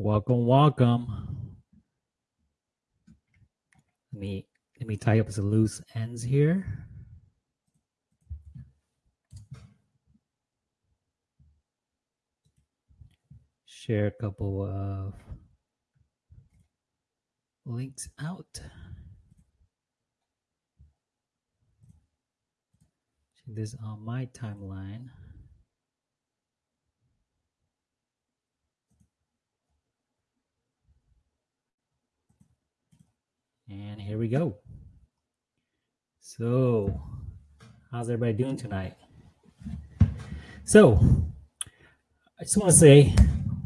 Welcome, welcome. Let me let me tie up some loose ends here. Share a couple of links out. Check this on my timeline. And here we go. So, how's everybody doing tonight? So, I just want to say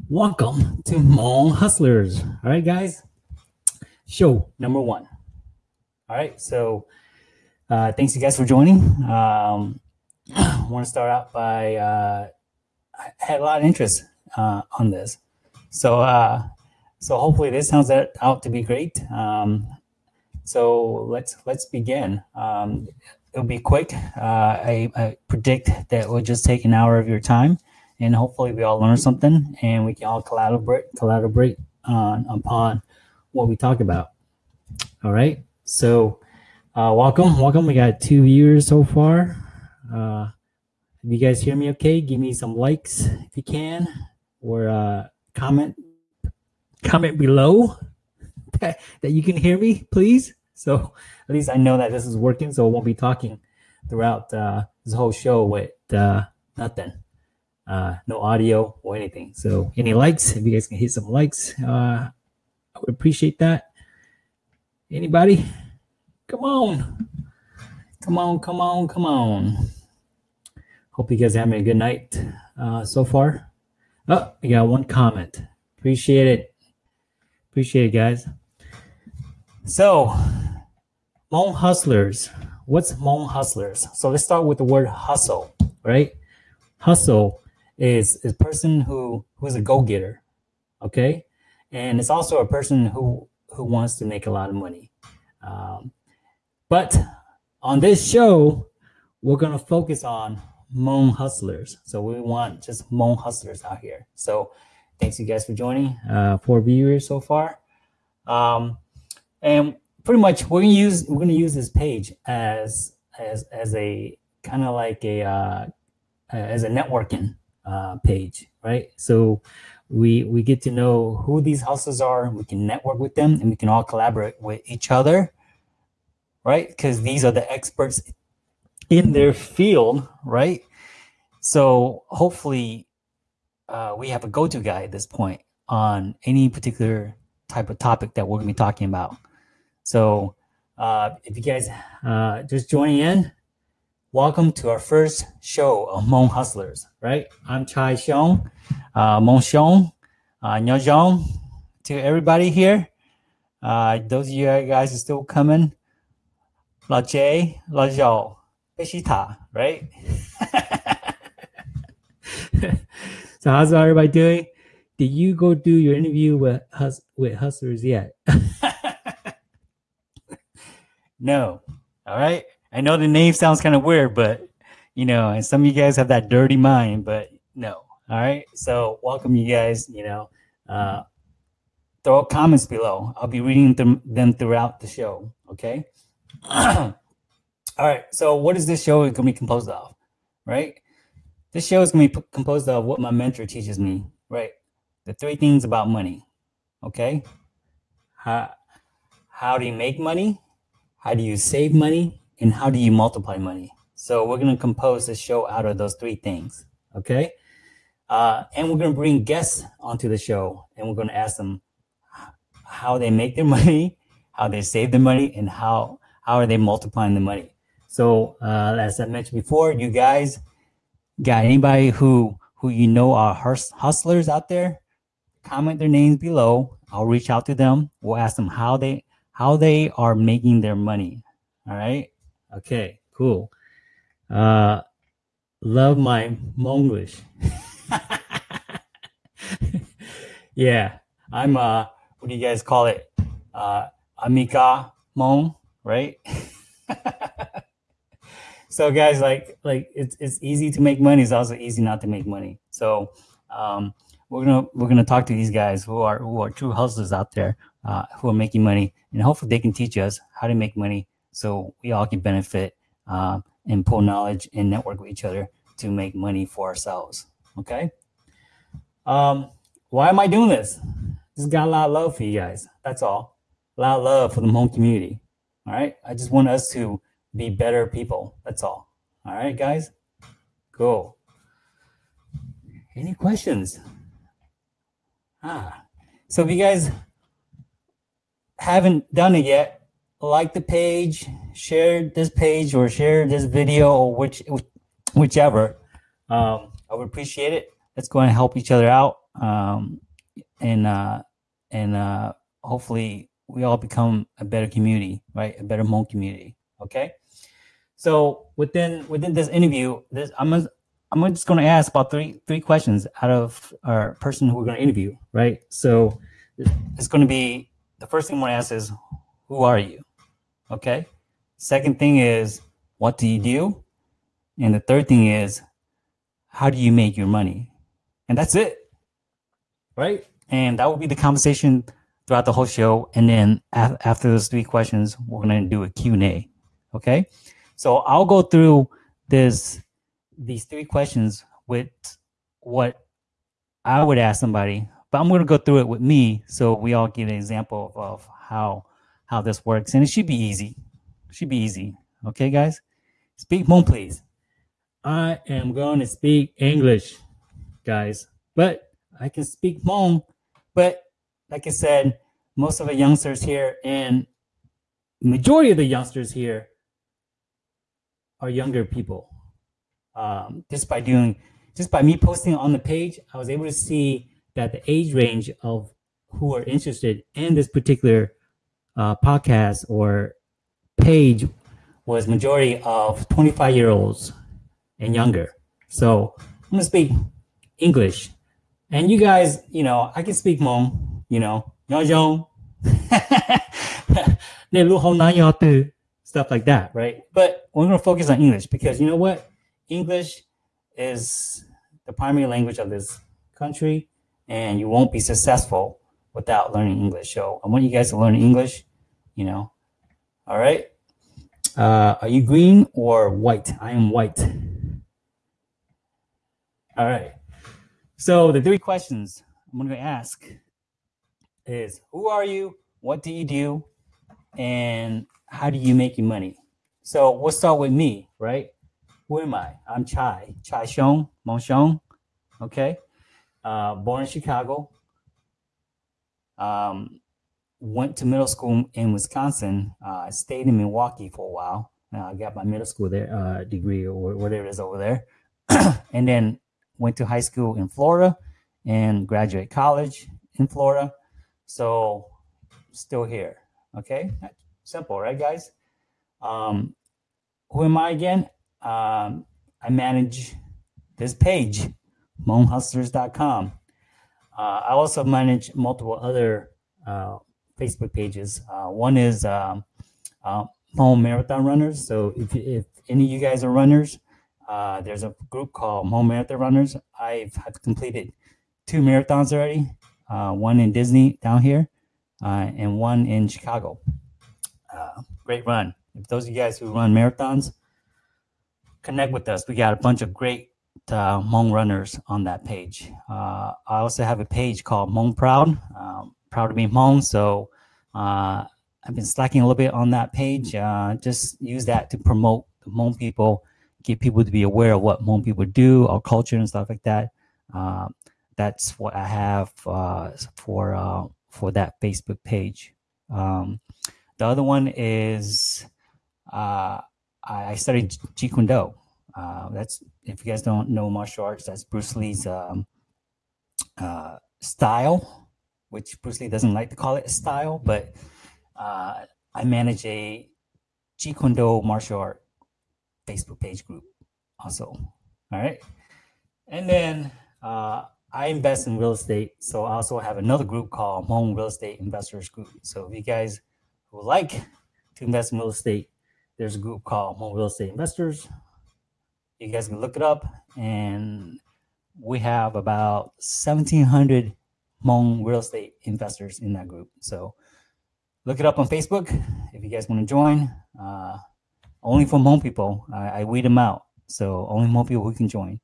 welcome to Hmong Hustlers. All right, guys. Show number one. All right. So, uh, thanks you guys for joining. Um, I want to start out by uh, I had a lot of interest uh, on this. So, uh, so hopefully this sounds out to be great. Um, so let's let's begin. Um, it'll be quick. Uh, I, I, predict that will just take an hour of your time, and hopefully we all learn something, and we can all collaborate collaborate on upon what we talk about. All right. So uh, welcome, welcome. We got two viewers so far. Uh, if you guys hear me okay, give me some likes if you can, or uh, comment comment below that, that you can hear me, please. So at least I know that this is working, so I won't be talking throughout uh, this whole show with uh, nothing, uh, no audio or anything. So any likes, if you guys can hit some likes, uh, I would appreciate that. Anybody? Come on. Come on, come on, come on. Hope you guys are having a good night uh, so far. Oh, I got one comment. Appreciate it. Appreciate it, guys. So, Hmong hustlers. What's Hmong hustlers? So let's start with the word hustle, right? Hustle is a person who who's a go-getter, okay, and it's also a person who who wants to make a lot of money. Um, but on this show, we're gonna focus on Hmong hustlers. So we want just Hmong hustlers out here. So thanks you guys for joining. Uh, four viewers so far. Um, and pretty much we're gonna use we're gonna use this page as as as a kind of like a uh, as a networking uh, page, right? So we we get to know who these houses are. We can network with them, and we can all collaborate with each other, right? Because these are the experts in their field, right? So hopefully, uh, we have a go-to guy at this point on any particular type of topic that we're gonna be talking about. So uh, if you guys uh, just joining in, welcome to our first show of Hmong Hustlers, right? I'm Chai Xiong, uh, Hmong Xiong, uh, Nyojong, to everybody here. Uh, those of you guys are still coming. La J, La Zhao, Beshita, right? so how's everybody doing? Did you go do your interview with with hustlers yet? No. All right. I know the name sounds kind of weird, but you know, and some of you guys have that dirty mind, but no. All right. So welcome you guys, you know, uh, throw comments below. I'll be reading them, them throughout the show. Okay. All right. So what is this show going to be composed of? Right. This show is going to be composed of what my mentor teaches me. Right. The three things about money. Okay. How, how do you make money? How do you save money, and how do you multiply money? So we're going to compose the show out of those three things. Okay. Uh, and we're going to bring guests onto the show and we're going to ask them how they make their money, how they save their money, and how, how are they multiplying the money. So uh, as I mentioned before, you guys got anybody who, who you know are hustlers out there, comment their names below. I'll reach out to them. We'll ask them how they, how they are making their money. All right. Okay, cool. Uh, love my Monglish. yeah, I'm, uh, what do you guys call it? Uh, Amica Mong, right? so guys, like, like it's, it's easy to make money. It's also easy not to make money. So, um, we're gonna we're gonna talk to these guys who are who are true hustlers out there uh, who are making money, and hopefully they can teach us how to make money so we all can benefit uh, and pull knowledge and network with each other to make money for ourselves. Okay. Um, why am I doing this? Just got a lot of love for you guys. That's all. A lot of love for the Hmong community. All right. I just want us to be better people. That's all. All right, guys. Cool. Any questions? Ah, so if you guys haven't done it yet, like the page, share this page, or share this video, or which whichever. Um, I would appreciate it. Let's go and help each other out, um, and uh, and uh, hopefully we all become a better community, right? A better Hmong community. Okay. So within within this interview, this I'm I'm just going to ask about three three questions out of our person who we're going to interview, right? So it's going to be the first thing going to ask is, who are you? Okay. Second thing is, what do you do? And the third thing is, how do you make your money? And that's it, right? And that will be the conversation throughout the whole show. And then af- after those three questions, we're going to do a Q&A. Okay. So I'll go through this these three questions with what I would ask somebody, but I'm going to go through it with me so we all get an example of how how this works, and it should be easy. Should be easy. Okay, guys, speak Hmong, please. I am going to speak English, guys, but I can speak Hmong. But like I said, most of the youngsters here and majority of the youngsters here are younger people um, just by doing, just by me posting on the page, I was able to see that the age range of who are interested in this particular uh, podcast or page was majority of 25 year olds and younger. So I'm gonna speak English, and you guys, you know, I can speak Hmong, you know, stuff like that, right? But we're gonna focus on English because you know what? English is the primary language of this country, and you won't be successful without learning English. So I want you guys to learn English, you know. All right. Uh, are you green or white? I am white. All right. So the three questions I'm going to ask is who are you? What do you do? And how do you make your money? So we'll start with me, right? Who am I? I'm Chai, Chai Xiong, Mong Xiong. Okay. Uh, born in Chicago. Um, went to middle school in Wisconsin. Uh, stayed in Milwaukee for a while. Uh, I got my middle school there uh, degree or whatever it is over there, and then went to high school in Florida and graduate college in Florida. So still here. Okay, simple, right, guys? Um, who am I again? um, I manage this page, HmongHustlers.com. Uh, I also manage multiple other uh, Facebook pages. Uh, one is um, uh, Hmong Marathon Runners. So if, if any of you guys are runners, uh, there's a group called Hmong Marathon Runners. I've completed two marathons already, uh, one in Disney down here uh, and one in Chicago. Uh, great run. If those of you guys who run marathons, connect with us. We got a bunch of great uh, Hmong runners on that page. Uh, I also have a page called Hmong Proud, um, proud to be Hmong. So uh, I've been slacking a little bit on that page. Uh, just use that to promote the Hmong people, get people to be aware of what Hmong people do, our culture and stuff like that. Uh, that's what I have uh, for for that Facebook page. Um, the other one is I studied Jeet Kune Do. Uh, that's if you guys don't know martial arts, that's Bruce Lee's um, uh, style, which Bruce Lee doesn't like to call it a style, but uh, I manage a Jeet Kune Do martial art Facebook page group also. All right. And then uh, I invest in real estate. So I also have another group called Hmong Real Estate Investors Group. So if you guys would like to invest in real estate, there's a group called Hmong Real Estate Investors. You guys can look it up and we have about 1,700 Hmong real estate investors in that group. So look it up on Facebook if you guys want to join. Uh, only for Hmong people, I, I weed them out. So only Hmong people who can join.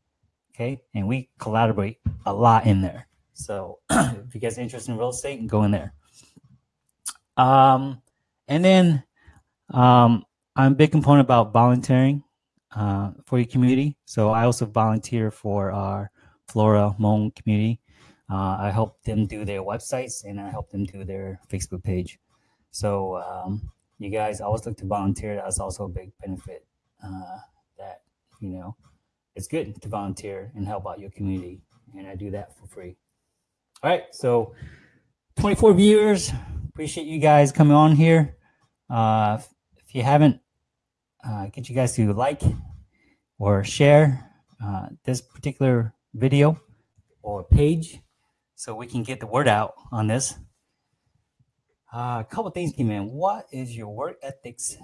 Okay, and we collaborate a lot in there. So if you guys are interested in real estate, go in there. Um, and then um, I'm a big component about volunteering uh, for your community. So I also volunteer for our Florida Hmong community. Uh, I help them do their websites and I help them do their Facebook page. So um, you guys always look to volunteer. That's also a big benefit uh, that, you know, it's good to volunteer and help out your community. And I do that for free. All right. So 24 viewers. Appreciate you guys coming on here. Uh, if you haven't, uh, get you guys to like or share uh, this particular video or page so we can get the word out on this. Uh, a couple things came in. What is your work ethics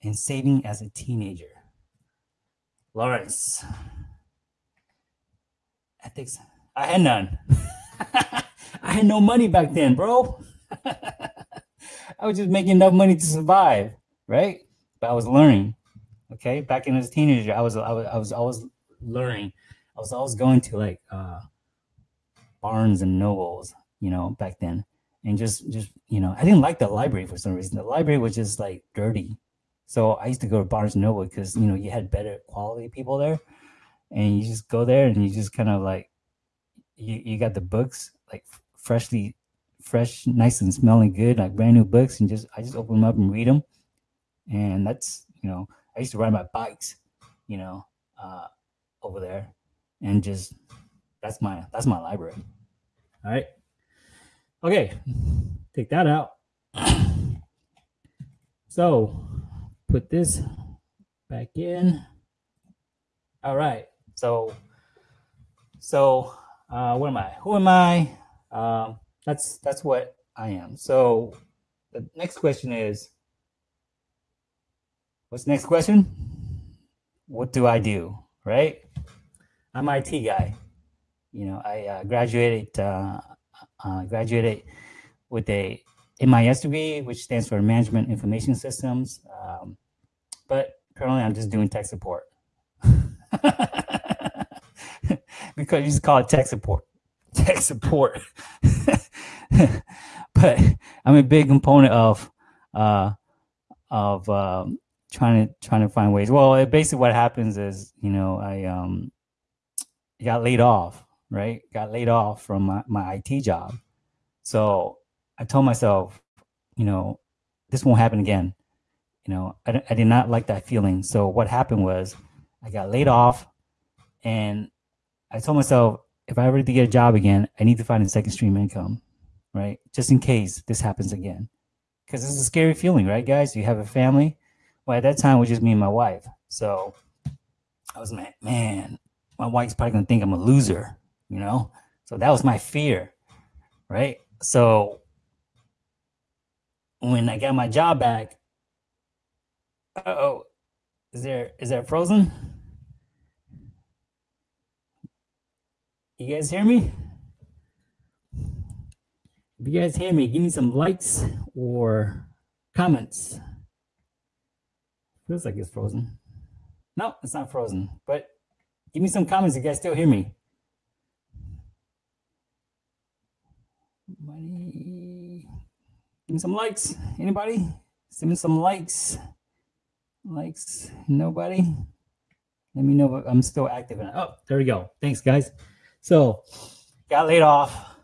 in saving as a teenager? Lawrence. Ethics. I had none. I had no money back then, bro. I was just making enough money to survive, right? But I was learning. Okay, back in as a teenager, I was I was I was always learning. I was always going to like uh, Barnes and Nobles, you know, back then, and just just you know, I didn't like the library for some reason. The library was just like dirty, so I used to go to Barnes and Noble because you know you had better quality people there, and you just go there and you just kind of like you you got the books like freshly fresh, nice and smelling good, like brand new books, and just I just open them up and read them, and that's you know I used to ride my bikes, you know, uh, over there, and just that's my that's my library. All right. Okay, take that out. So put this back in. All right. So so uh, what am I? Who am I? Um, that's that's what I am. So the next question is What's the next question? What do I do? Right? I'm IT guy. You know, I uh, graduated uh, uh, graduated with a MIS degree, which stands for Management Information Systems. Um, but currently, I'm just doing tech support because you just call it tech support. Tech support. but I'm a big component of uh, of um, trying to trying to find ways. Well, it, basically what happens is, you know, I um got laid off, right? Got laid off from my, my IT job. So I told myself, you know, this won't happen again. You know, I, I did not like that feeling. So what happened was I got laid off and I told myself, if I ever to get a job again, I need to find a second stream income, right? Just in case this happens again. Because this is a scary feeling, right, guys? You have a family, well, at that time, it was just me and my wife. So I was like, man, my wife's probably gonna think I'm a loser, you know? So that was my fear, right? So when I got my job back, oh, is there is that frozen? You guys hear me? If you guys hear me, give me some likes or comments. Feels like it's frozen. No, it's not frozen. But give me some comments you guys still hear me. Anybody? Give me some likes. Anybody? Send me some likes. Likes. Nobody? Let me know if I'm still active. Oh, there we go. Thanks, guys. So, got laid off.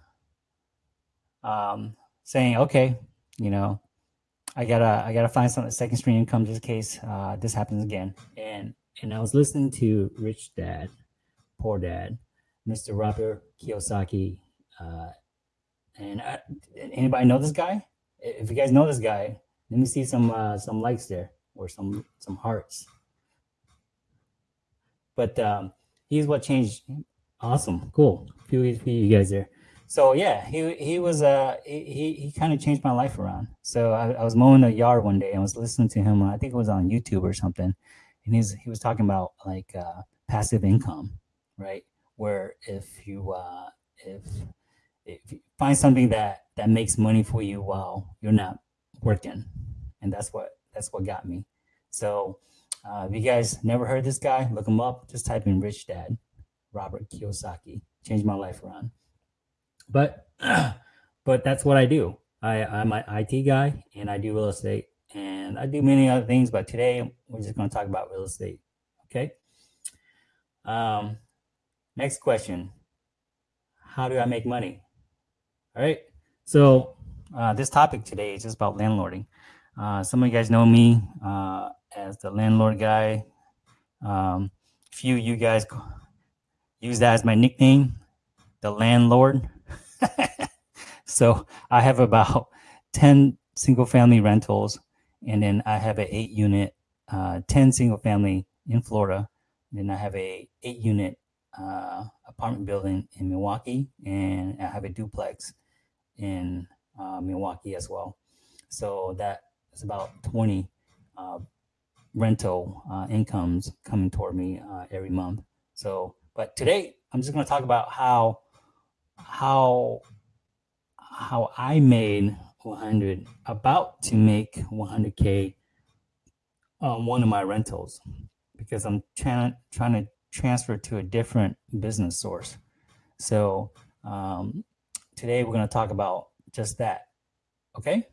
Um, saying, okay, you know, I gotta I gotta find some second stream income just in case uh, this happens again. And and I was listening to Rich Dad, Poor Dad, Mr. Robert Kiyosaki. Uh, and I, anybody know this guy? If you guys know this guy, let me see some uh, some likes there or some some hearts. But um, he's what changed. Awesome, cool. Few, few you guys there so yeah, he he was uh he he kind of changed my life around. So I, I was mowing the yard one day and I was listening to him. I think it was on YouTube or something, and he's he was talking about like uh, passive income, right? where if you uh, if if you find something that that makes money for you while you're not working, and that's what that's what got me. So uh, if you guys never heard this guy, look him up. Just type in "rich dad," Robert Kiyosaki. Changed my life around. But but that's what I do. I, I'm an IT guy and I do real estate and I do many other things. But today we're just going to talk about real estate. Okay. Um, next question How do I make money? All right. So uh, this topic today is just about landlording. Uh, some of you guys know me uh, as the landlord guy. Um, few of you guys use that as my nickname, the landlord. so I have about 10 single family rentals, and then I have an eight unit, uh, 10 single family in Florida. And then I have a eight unit uh, apartment building in Milwaukee, and I have a duplex in uh, Milwaukee as well. So that is about 20 uh, rental uh, incomes coming toward me uh, every month. So, but today I'm just going to talk about how how how I made 100 about to make 100k on one of my rentals because I'm trying trying to transfer to a different business source. So um, today we're going to talk about just that. Okay.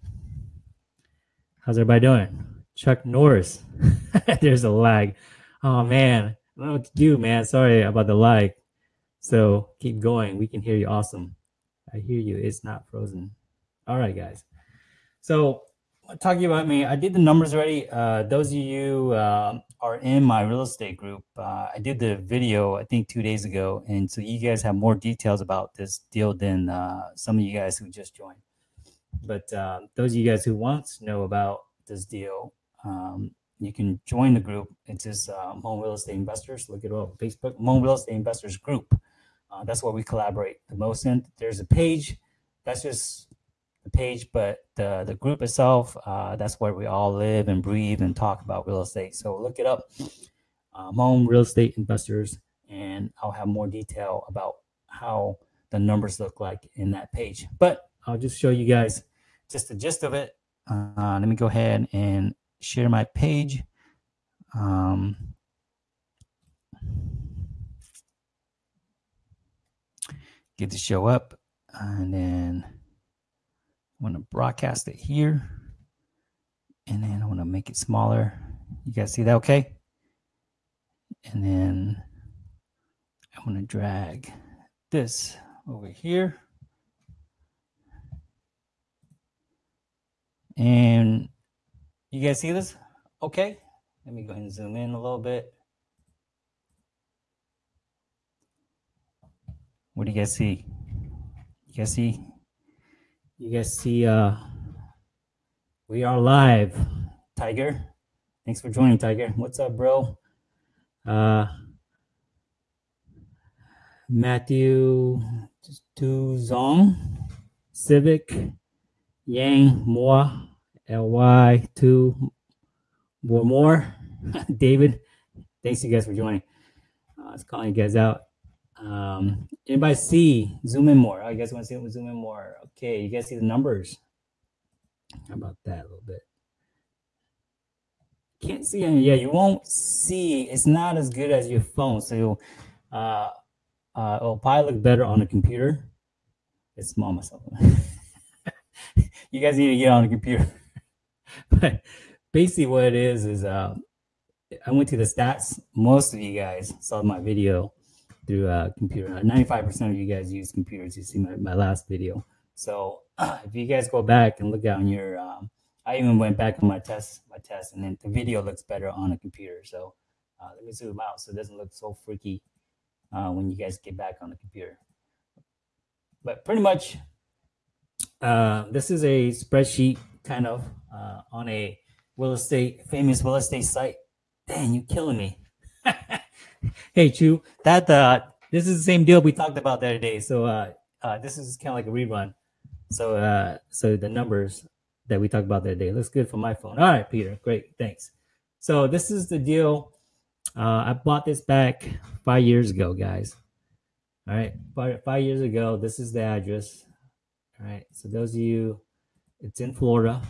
How's everybody doing? Chuck Norris. There's a lag. Oh man, to do, man. Sorry about the lag. So keep going. We can hear you. Awesome. I hear you. It's not frozen. All right, guys. So talking about me, I did the numbers already. Uh, those of you uh, are in my real estate group. Uh, I did the video I think two days ago, and so you guys have more details about this deal than uh, some of you guys who just joined. But uh, those of you guys who want to know about this deal, um, you can join the group. It's just um, Hmong Real Estate Investors. Look it up Facebook, Hmong Real Estate Investors Group. Uh, that's where we collaborate the most in. There's a page. That's just the page, but the the group itself, uh, that's where we all live and breathe and talk about real estate. So look it up, um, Hmong Real Estate Investors, and I'll have more detail about how the numbers look like in that page. But I'll just show you guys just the gist of it. Uh, let me go ahead and share my page. Um, get the show up and then I want to broadcast it here and then I want to make it smaller. You guys see that okay? And then I want to drag this over here. And you guys see this? Okay. Let me go ahead and zoom in a little bit. What do you guys see? You guys see? You guys see uh we are live. Tiger. Thanks for joining, Tiger. What's up, bro? Uh Matthew Tuzong, Civic, Yang, Moa, LY2, more, more. David, thanks you guys for joining. Uh, I was calling you guys out. Um, anybody see zoom in more? You guys want to see zoom in more? Okay, you guys see the numbers. How about that a little bit? Can't see any. Yeah, you won't see. It's not as good as your phone. So uh, uh, it'll probably look better on the computer. It's small myself. you guys need to get on the computer. but basically, what it is is uh, I went to the stats. Most of you guys saw my video through a uh, computer. 95% of you guys use computers. You see my, my last video. So uh, if you guys go back and look on your, um, I even went back on my test, my test, and then the video looks better on a computer. So uh, let me zoom out so it doesn't look so freaky uh, when you guys get back on the computer. But pretty much, uh, this is a spreadsheet kind of uh, on a real estate, famous real estate site. Dang, you're killing me. hey, Chu, that uh, this is the same deal we talked about the other day. So uh, uh, this is kind of like a rerun. So uh, so the numbers that we talked about the other day looks good for my phone. All right, Peter, great, thanks. So this is the deal. Uh, I bought this back five years ago, guys. All right, five, five years ago, this is the address. All right, so those of you, it's in Florida,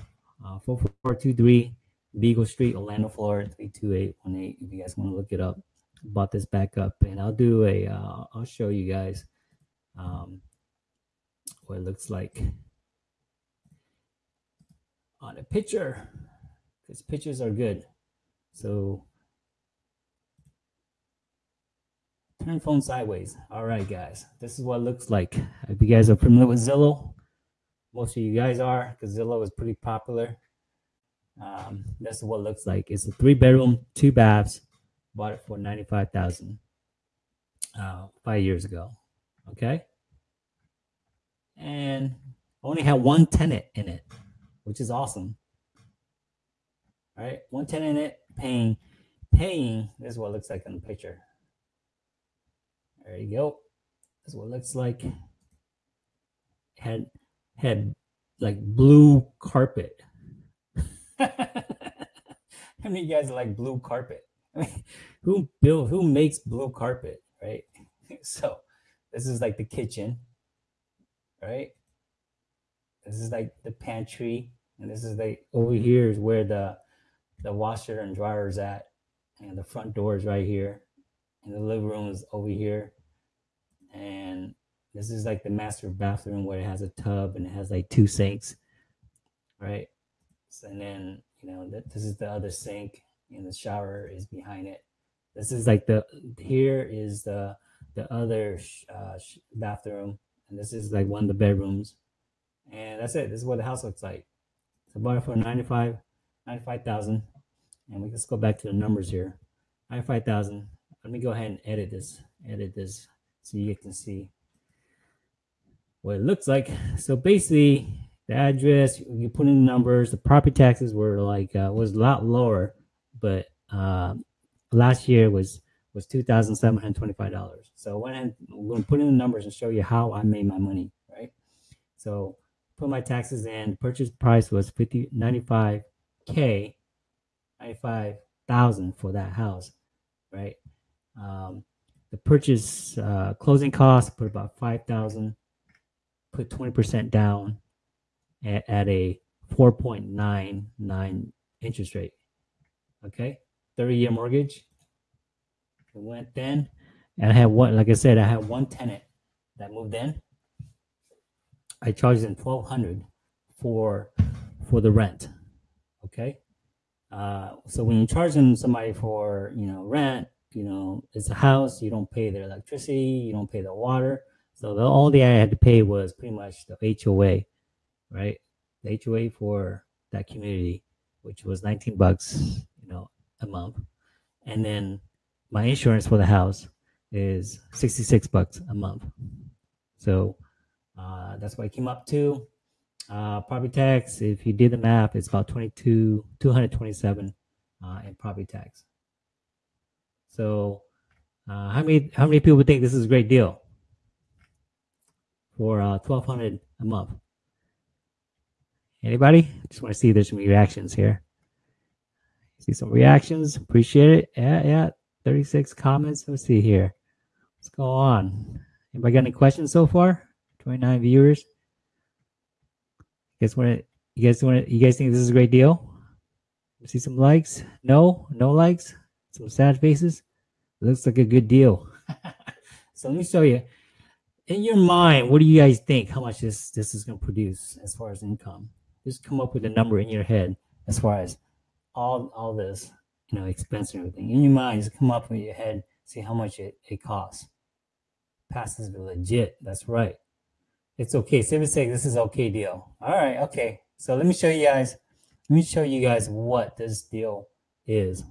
uh, 4423 Beagle Street, Orlando, Florida, 32818. If you guys want to look it up, bought this back up, and I'll do a, uh, I'll show you guys um, what it looks like on a picture, because pictures are good. So turn phone sideways. All right, guys, this is what it looks like. If you guys are familiar with Zillow, most of you guys are, because Zillow is pretty popular. Um, that's what it looks like. It's a three bedroom, two baths. Bought it for ninety five thousand uh, five years ago. Okay, and only had one tenant in it, which is awesome. All right, one tenant in it, paying, paying. This is what it looks like in the picture. There you go. This is what it looks like. Had had like blue carpet. How many of you guys like blue carpet? I mean, who build who makes blue carpet, right? So this is like the kitchen, right? This is like the pantry, and this is like over here is where the the washer and dryer is at, and the front door is right here, and the living room is over here, and this is like the master bathroom where it has a tub and it has like two sinks, right? So, and then you know this is the other sink, and the shower is behind it. This is like the here is the the other uh, bathroom, and this is like one of the bedrooms, and that's it. This is what the house looks like. So bought it for 95 95,000. And we just go back to the numbers here. 95,000. Let me go ahead and edit this. Edit this so you can see what it looks like. So basically, the address, you put in the numbers. The property taxes were like uh, was a lot lower, but uh, last year was was two thousand seven hundred twenty five dollars. So when I'm going to put in the numbers and show you how I made my money, right? So put my taxes in. Purchase price was 50 95 k, ninety five thousand for that house, right? Um, the purchase uh, closing cost put about five thousand. Put twenty percent down at, at a four point nine nine interest rate. Okay, thirty year mortgage. It went then, and I had one. Like I said, I had one tenant that moved in. I charged them twelve hundred for for the rent. Okay, uh, so when you're charging somebody for you know rent, you know it's a house. You don't pay their electricity. You don't pay the water. So the only I had to pay was pretty much the HOA, right? The HOA for that community, which was 19 bucks, you know, a month, and then my insurance for the house is 66 bucks a month. So uh, that's what it came up to. Uh, property tax, if you did the math, it's about 22, 227 uh, in property tax. So uh, how many how many people think this is a great deal for uh, 1200 a month? Anybody? Just want to see if there's some reactions here. See some reactions. Appreciate it. Yeah, yeah. 36 comments. Let's see here. Let's go on? Anybody got any questions so far? 29 viewers. You guys want to? You guys want to? You guys think this is a great deal? See some likes? No, no likes. Some sad faces. Looks like a good deal. so let me show you. In your mind, what do you guys think? How much this this is going to produce as far as income? Just come up with a number in your head as far as all all this, you know, expense and everything. In your mind, just come up with your head, see how much it, it costs. Passes the legit. That's right. It's okay. Seven say this is okay deal. All right, okay. So let me show you guys. Let me show you guys what this deal is.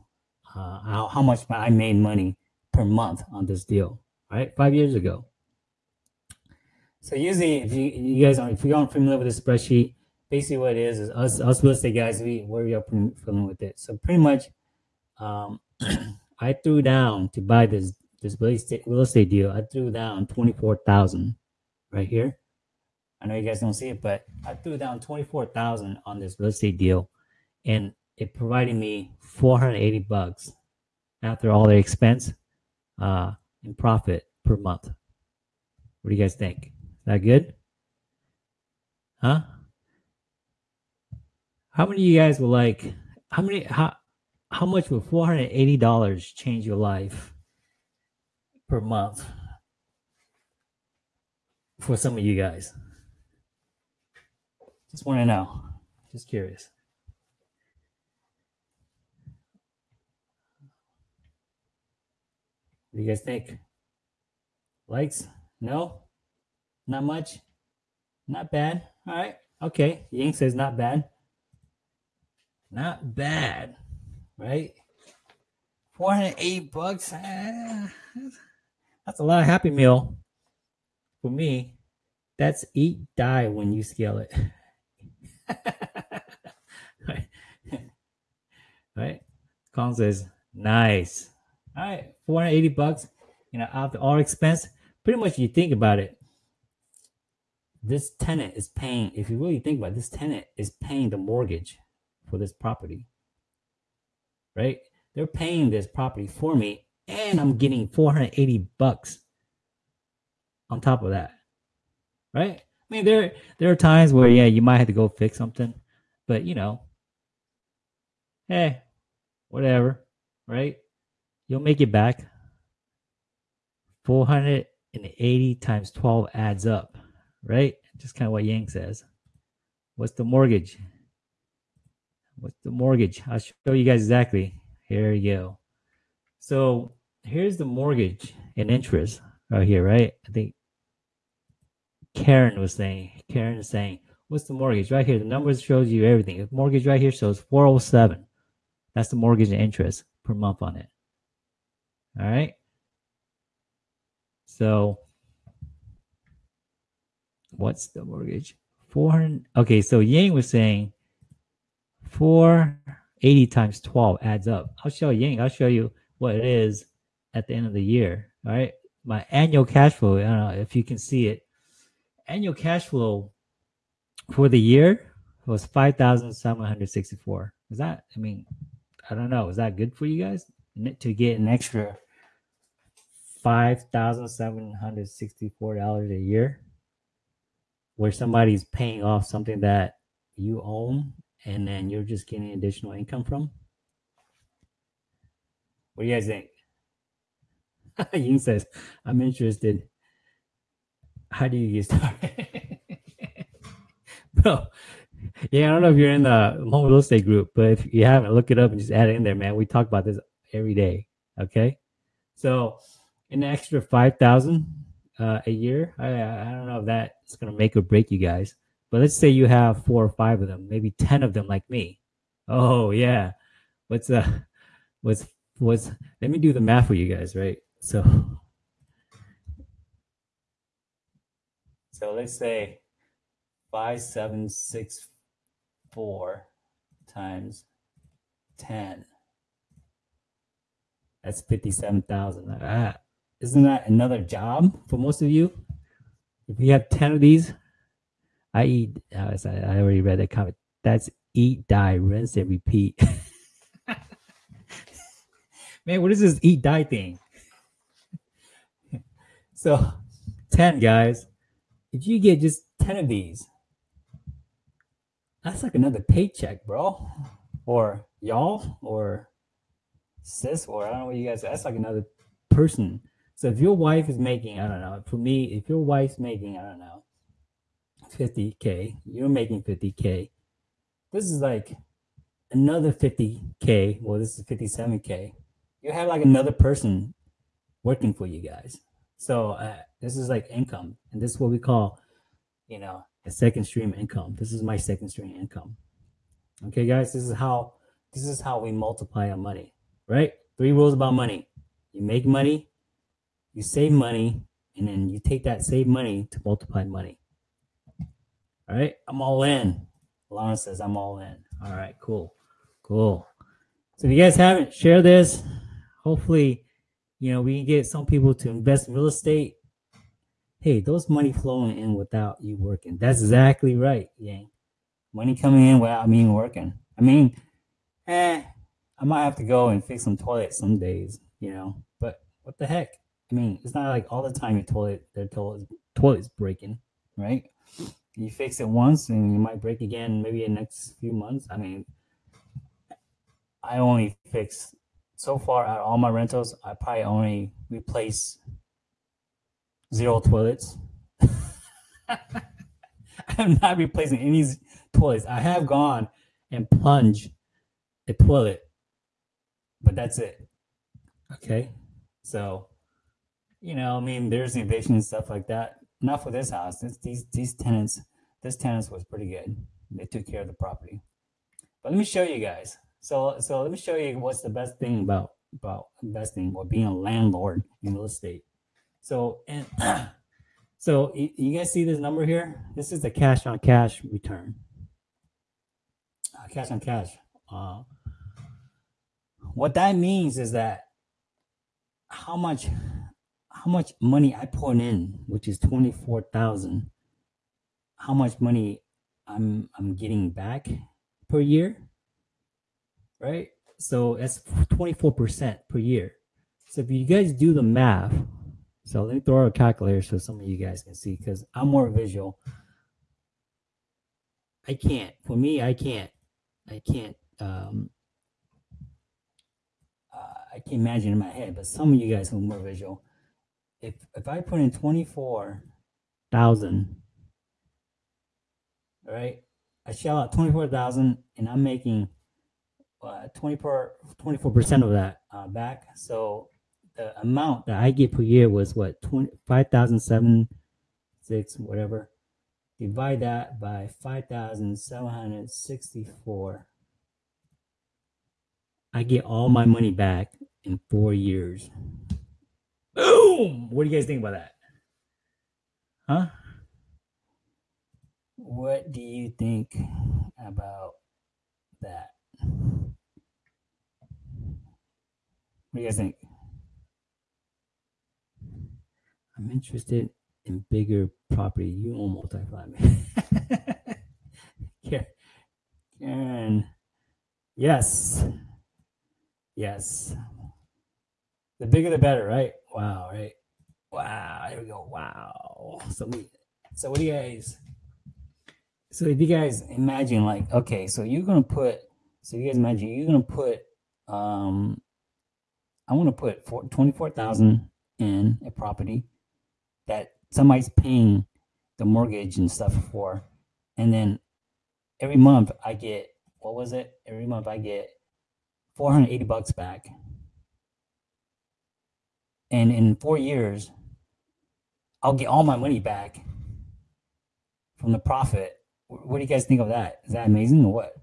Uh, how how much I made money per month on this deal. Right, five years ago. So usually, if you, you guys are if you aren't familiar with this spreadsheet, basically what it is is us us real estate guys we we are feeling with it. So pretty much, um, I threw down to buy this this real estate real estate deal. I threw down twenty four thousand right here. I know you guys don't see it, but I threw down twenty four thousand on this real estate deal, and it provided me four hundred eighty bucks after all the expense, uh, in profit per month. What do you guys think? Is that good? Huh? How many of you guys will like how many how how much would four hundred eighty dollars change your life per month for some of you guys? Just want to know. Just curious. What do you guys think? Likes? No? Not much? Not bad. All right. Okay. Ying says not bad. Not bad. Right? 480 bucks. eh, That's a lot of Happy Meal. For me, that's eat, die when you scale it. right? right? Colin says, nice. All right, 480 bucks, you know, after all expense. Pretty much, you think about it, this tenant is paying, if you really think about it, this tenant is paying the mortgage for this property, right? They're paying this property for me, and I'm getting 480 bucks on top of that, right? I mean, there there are times where yeah, you might have to go fix something, but you know, hey, whatever, right? You'll make it back. 480 times 12 adds up, right? Just kind of what Yang says. What's the mortgage? What's the mortgage? I'll show you guys exactly. Here you go. So here's the mortgage and interest right here, right? I think Karen was saying, Karen is saying, what's the mortgage? Right here, the numbers shows you everything. The mortgage right here shows 407. That's the mortgage and interest per month on it. All right. So what's the mortgage? 400. Okay, so Yang was saying 480 times 12 adds up. I'll show Yang, I'll show you what it is at the end of the year. All right. My annual cash flow, I don't know if you can see it. Annual cash flow for the year was 5,764. Is that, I mean, I don't know. Is that good for you guys to get an extra $5,764 a year where somebody's paying off something that you own and then you're just getting additional income from? What do you guys think? Ying says, I'm interested. How do you get started? Bro, yeah, I don't know if you're in the Hmong real estate group, but if you haven't, look it up and just add it in there, man. We talk about this every day. Okay. So an extra 5000 uh, a year, I, I don't know if that's going to make or break you guys, but let's say you have four or five of them, maybe 10 of them like me. Oh, yeah. What's, uh, what's, what's, let me do the math for you guys, right? So, so let's say five, seven, six, four times 10. That's 57,000. Ah, isn't that another job for most of you? If you have 10 of these, I eat, uh, I already read that comment. That's eat, die, rinse, and repeat. Man, what is this eat, die thing? so, 10 guys, if you get just 10 of these, that's like another paycheck, bro. Or y'all, or sis, or I don't know what you guys. That's like another person. So if your wife is making, I don't know. For me, if your wife's making, I don't know, 50k, you're making 50k. This is like another 50k. Well, this is 57k. You have like another person working for you guys. So uh, this is like income, and this is what we call, you know, a second stream income. This is my second stream income. Okay, guys, this is how this is how we multiply our money, right? Three rules about money: you make money, you save money, and then you take that saved money to multiply money. All right, I'm all in. Lawrence says I'm all in. All right, cool, cool. So if you guys haven't, share this. Hopefully, you know we can get some people to invest in real estate hey, those money flowing in without you working. That's exactly right, Yang. Money coming in without me working. I mean, eh, I might have to go and fix some toilets some days, you know. But what the heck? I mean, it's not like all the time your toilet their toilet toilet's breaking, right? You fix it once and you might break again maybe in the next few months. I mean, I only fix so far at all my rentals, I probably only replace zero toilets. I'm not replacing any toilets. I have gone and plunged a toilet, but that's it. Okay. So, you know, I mean, there's eviction and stuff like that. Not for this house. This, these these tenants, this tenants was pretty good. They took care of the property. But let me show you guys. So so let me show you what's the best thing about about investing or being a landlord in real estate. So and so you guys see this number here? This is the cash on cash return. Uh, cash on cash. Uh, what that means is that how much how much money I put in, which is twenty four thousand. How much money I'm I'm getting back per year, right? So that's twenty four percent per year. So if you guys do the math, so let me throw out a calculator so some of you guys can see because I'm more visual. I can't. For me, I can't. I can't. Um, uh, I can't imagine in my head, but some of you guys are more visual, if if I put in twenty four thousand, right? I shell out twenty four thousand, and I'm making uh, 24 percent of that uh, back. So the amount that I get per year was what twenty five thousand seven six whatever. Divide that by five thousand seven hundred sixty four. I get all my money back in four years. Boom! What do you guys think about that? Huh? What do you think about that? What do you guys think? I'm interested in bigger property. You own multifamily. Karen. Yes. Yes. The bigger the better, right? Wow, right? Wow. Here we go. Wow. So we so what do you guys so if you guys imagine like okay, so you're gonna put so you guys imagine you're gonna put um I want to put 24,000 in a property that somebody's paying the mortgage and stuff for. And then every month I get, what was it? Every month I get 480 bucks back. And in four years, I'll get all my money back from the profit. What do you guys think of that? Is that amazing or what?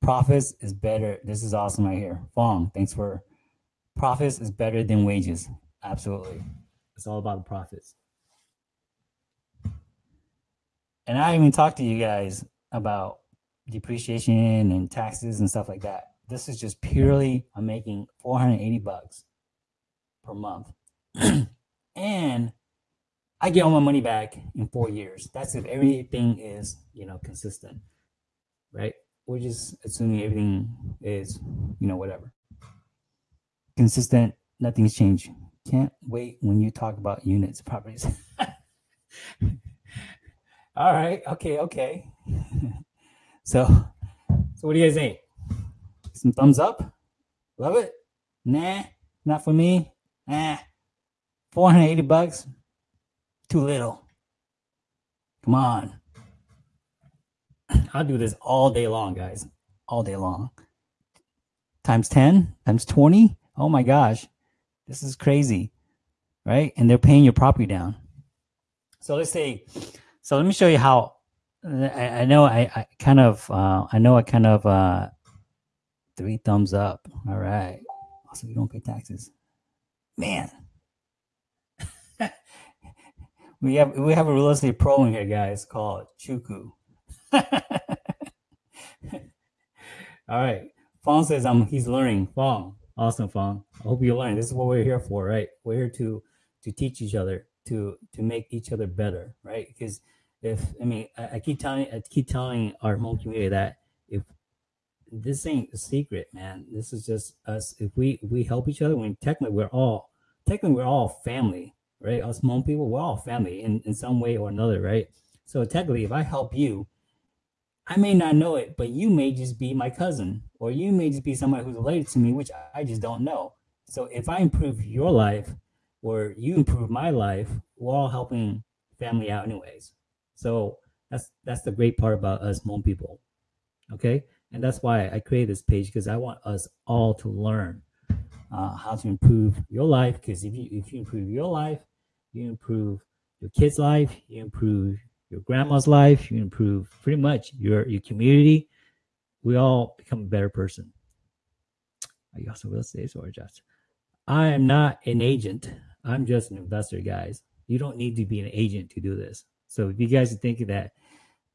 Profits is better. This is awesome right here. Fong, thanks for profits is better than wages. Absolutely. It's all about the profits. And I even talked to you guys about depreciation and taxes and stuff like that. This is just purely I'm making 480 bucks per month. and I get all my money back in four years. That's if everything is, you know, consistent. Right? We're just assuming everything is, you know, whatever consistent. Nothing's changed. Can't wait when you talk about units properties. All right. Okay. Okay. so, so what do you guys think? Some thumbs up. Love it. Nah, not for me. Nah, 480 bucks. Too little. Come on. I'll do this all day long, guys. All day long. Times 10, times 20 oh my gosh, this is crazy, right? And they're paying your property down. So let's say, so let me show you how. I, I know I, I, kind of, uh, I know I kind of uh, three thumbs up. All right. Also, you don't pay taxes, man. we have we have a real estate pro in here, guys, called Chuku. All right. Fong says I'm he's learning. Fong, Awesome, Fong. I hope you learn. This is what we're here for, right? We're here to to teach each other, to to make each other better, right? Because if I mean, I, I keep telling I keep telling our whole community that this ain't a secret, man, this is just us. If we we help each other, when technically we're all technically we're all family, right? Us Hmong people, we're all family in, in some way or another, right? So technically, if I help you, I may not know it, but you may just be my cousin, or you may just be somebody who's related to me, which I just don't know. So if I improve your life, or you improve my life, we're all helping family out anyways. So that's that's the great part about us Hmong people. Okay, and that's why I created this page because I want us all to learn uh, how to improve your life. Because if you if you improve your life, you improve your kid's life, you improve your grandma's life, you improve pretty much your your community. We all become a better person. Are you also real estate or just? I am not an agent. I'm just an investor, guys. You don't need to be an agent to do this. So if you guys are thinking that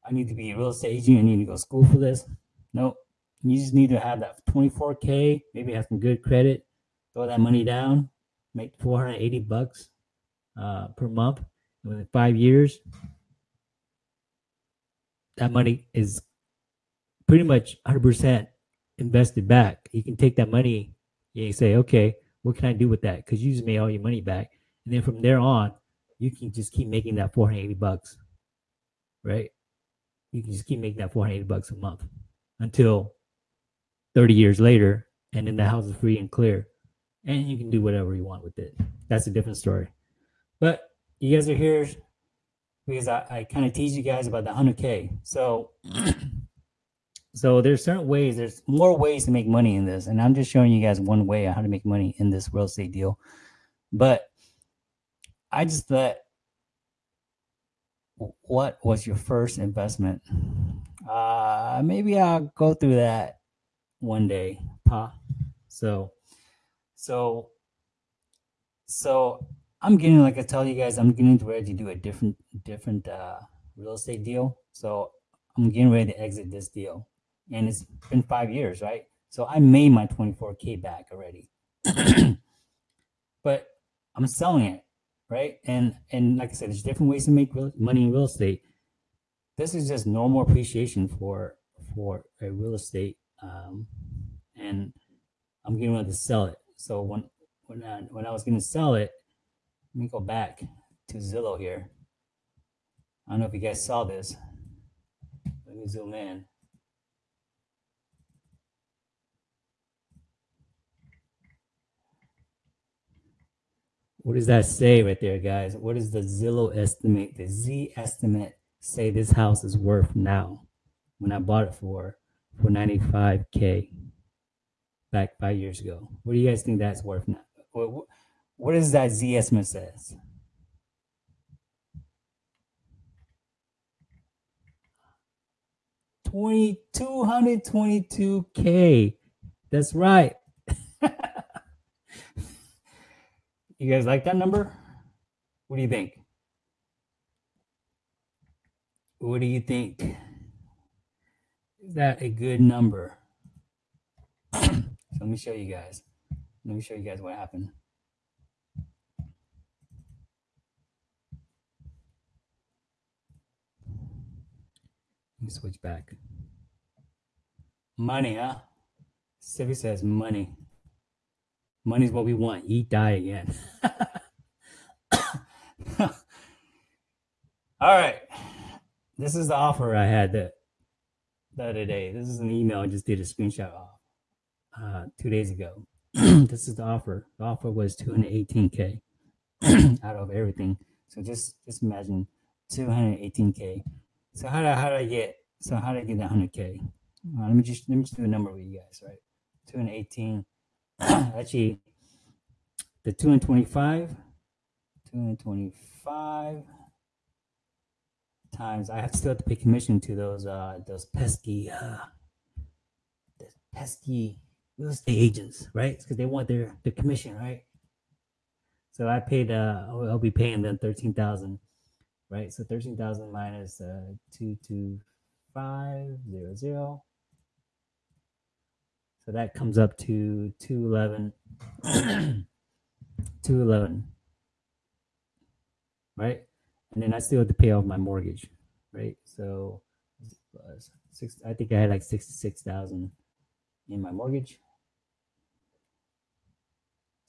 I need to be a real estate agent, I need to go to school for this, no. You just need to have that 24k, maybe have some good credit, throw that money down, make 480 bucks uh, per month. Within five years, that money is pretty much 100% invested back. You can take that money and say, okay, what can I do with that? Because you just made all your money back. And then from there on, you can just keep making that 480 bucks, right? You can just keep making that 480 bucks a month until 30 years later, and then the house is free and clear, and you can do whatever you want with it. That's a different story. But you guys are here because I, I kind of tease you guys about the 100K. So, so there's certain ways, there's more ways to make money in this. And I'm just showing you guys one way how to make money in this real estate deal. But I just thought, what was your first investment? Uh, maybe I'll go through that one day, Pa. So, so, so I'm getting like I tell you guys, I'm getting ready to do a different, different uh, real estate deal. So I'm getting ready to exit this deal, and it's been five years, right? So I made my 24k back already, but I'm selling it right? And and like I said, there's different ways to make real, money in real estate. This is just normal appreciation for for a real estate, um, and I'm getting ready to sell it. So when when I, when I was going to sell it, let me go back to Zillow here. I don't know if you guys saw this. Let me zoom in. What does that say right there, guys? What does the Zillow estimate, the Zestimate say this house is worth now when I bought it for for 95k back five years ago? What do you guys think that's worth now? What, what does that Zestimate says? Twenty two hundred twenty two k. That's right. You guys like that number? What do you think? What do you think? Is that a good number? so let me show you guys. Let me show you guys what happened. Let me switch back. Money, huh? Civi says money. Money's what we want. Eat, die again. All right. This is the offer I had the, the other day. This is an email I just did a screenshot of uh, two days ago. this is the offer. The offer was 218k out of everything. So just just imagine 218k. So how do, how did I get so how do I get that 100k? Uh, let me just let me just do a number with you guys, right? 218 actually the 225 225 times I have still have to pay commission to those uh those pesky uh those pesky real estate agents, right? Because they want their their commission, right? So I paid uh I'll, be paying them thirteen thousand, right? So thirteen thousand minus uh two two five zero zero so that comes up to 211. 211. Right? And then I still have to pay off my mortgage. Right? So six I think I had like 66,000 in my mortgage.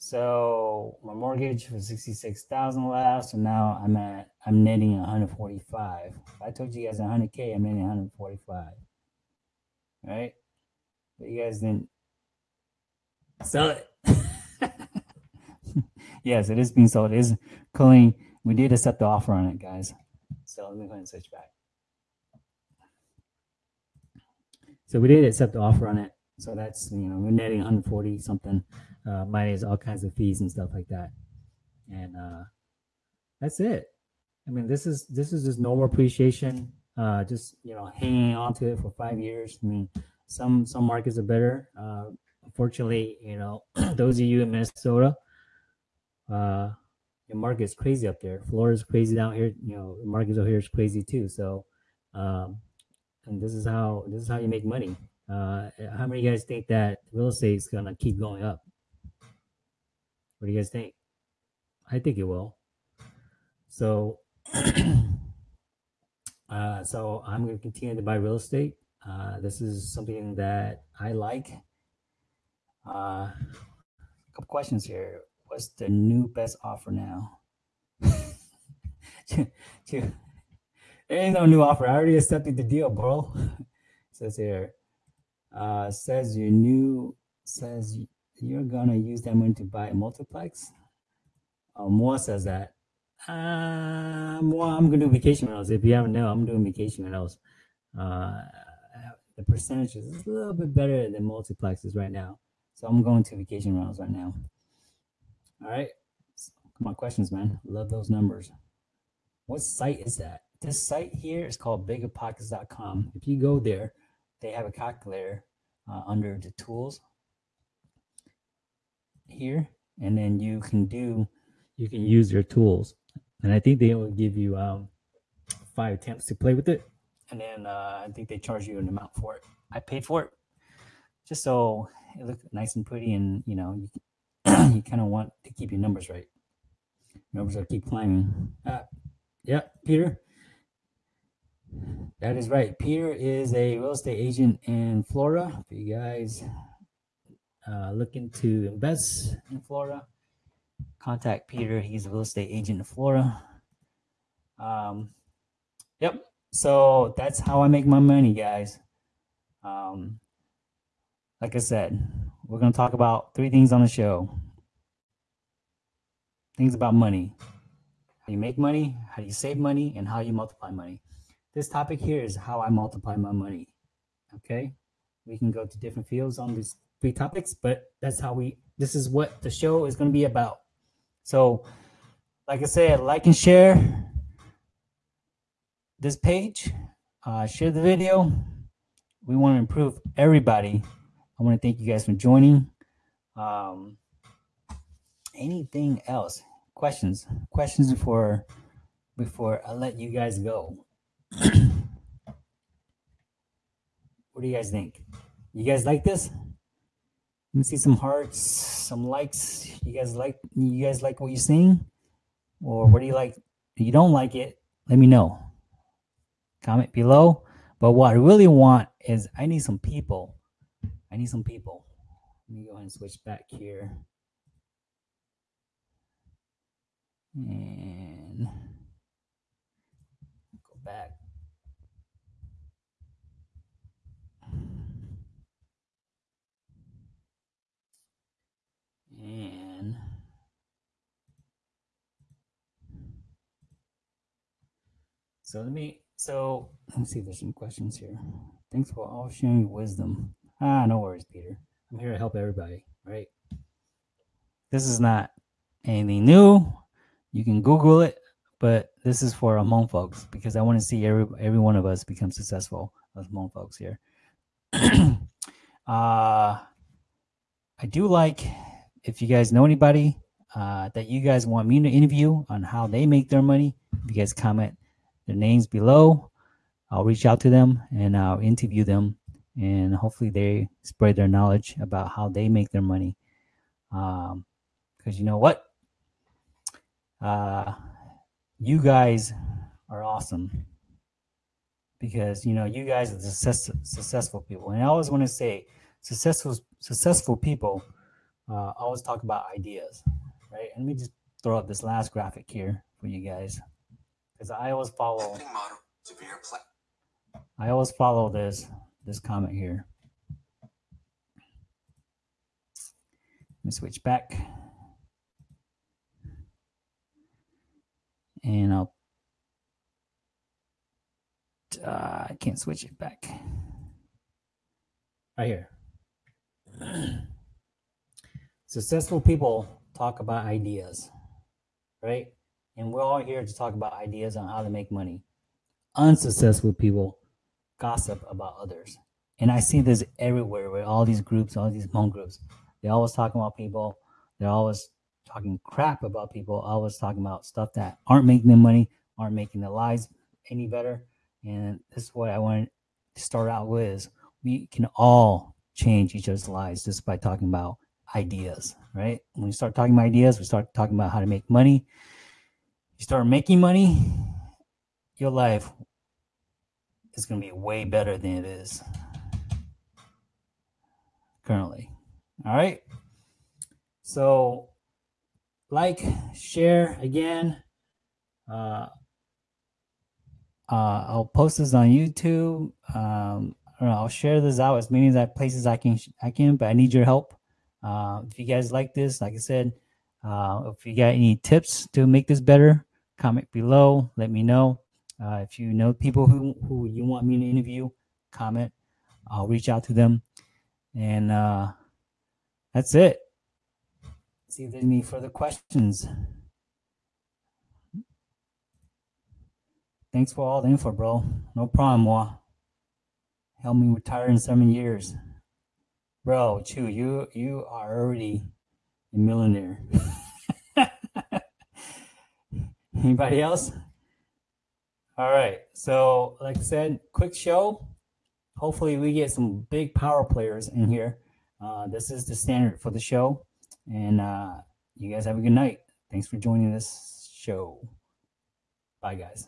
So my mortgage was sixty six thousand last, so now I'm at I'm netting one hundred forty five. I told you guys one hundred k, I'm netting one hundred forty five. Right? But you guys didn't sell it. yes, it is being sold. It is calling. We did accept the offer on it, guys. So let me go ahead and switch back. So we did accept the offer on it. So that's you know we're netting 140 something, uh, minus all kinds of fees and stuff like that, and uh, that's it. I mean, this is this is just normal appreciation. Uh, just you know, hanging on to it for five years. I mean, some some markets are better. Uh, unfortunately, you know, those of you in Minnesota, uh, your market is crazy up there. Florida's crazy down here. You know, the markets over here is crazy too. So, um, and this is how this is how you make money. Uh, how many of you guys think that real estate is gonna keep going up? What do you guys think? I think it will. So, uh, so I'm gonna continue to buy real estate. Uh, this is something that I like. Uh, a couple questions here. What's the new best offer now? there ain't no new offer. I already accepted the deal, bro. says here. Uh, says your new says you're gonna use that money to buy a multiplex. Uh, says that. Uh, I'm gonna do vacation rentals. If you haven't know, I'm doing vacation rentals. Uh, the percentage is a little bit better than multiplexes right now. So I'm going to vacation rentals right now. All right. Come on, questions, man. Love those numbers. What site is that? This site here is called biggerpockets.com. If you go there, they have a calculator uh, under the tools here, and then you can do, you can use your tools. And I think they will give you um, five attempts to play with it. And then uh, I think they charge you an amount for it. I paid for it just so it looked nice and pretty, and you know, you, you kind of want to keep your numbers right. Numbers will keep climbing. Uh, yeah, Peter. That is right. Peter is a real estate agent in Florida. If you guys uh, looking to invest in Florida, contact Peter. He's a real estate agent in Florida. Um, yep. So that's how I make my money, guys. Um, like I said, we're going to talk about three things on the show things about money how you make money, how you save money, and how you multiply money. This topic here is how I multiply my money. Okay, we can go to different fields on these three topics, but that's how we. This is what the show is going to be about. So, like I said, like and share this page. Uh, share the video. We want to improve everybody. I want to thank you guys for joining. Um, anything else? Questions? Questions before before I let you guys go. what do you guys think? You guys like this? Let me see some hearts, some likes. You guys like you guys like what you're seeing? Or what do you like? If you don't like it, let me know. Comment below. But what I really want is I need some people. I need some people. Let me go ahead and switch back here. And go back. And so let me so let me see if there's some questions here. Thanks for all sharing wisdom. Ah, no worries, Peter. I'm here to help everybody, right? This is not anything new. You can Google it, but this is for Hmong folks because I want to see every every one of us become successful as Hmong folks here. uh, I do like if you guys know anybody uh, that you guys want me to interview on how they make their money. If you guys comment their names below, I'll reach out to them and I'll interview them, and hopefully they spread their knowledge about how they make their money. Because um, you know what, uh, you guys are awesome because you know you guys are success, successful people and i always want to say successful successful people uh, always talk about ideas, right? And let me just throw up this last graphic here for you guys because I always follow. I always follow this this comment here. Let me switch back. And I'll, uh, I can't switch it back. Right here. Successful people talk about ideas, right? And we're all here to talk about ideas on how to make money. Unsuccessful people gossip about others. And I see this everywhere with all these groups, all these Hmong groups. They're always talking about people. They're always talking crap about people. Always talking about stuff that aren't making them money, aren't making their lives any better. And this is what I want to start out with we can all change each other's lives just by talking about ideas, right? When we start talking about ideas, we start talking about how to make money. You start making money, your life is going to be way better than it is currently. All right. So, like, share again. Uh, uh, I'll post this on YouTube. Um, I know, I'll share this out as many as places I can. I can, but I need your help. Uh, if you guys like this, like I said, uh, if you got any tips to make this better, comment below. Let me know. Uh, if you know people who, who you want me to interview, comment. I'll reach out to them. And uh, that's it. See if there's any further questions. Thanks for all the info, bro. No problem, Wa. Help me retire in seven years. Bro, Chu, you you are already a millionaire. Anybody else? All right. So, like I said, quick show. Hopefully, we get some big power players in here. Uh, this is the standard for the show. And uh, you guys have a good night. Thanks for joining this show. Bye, guys.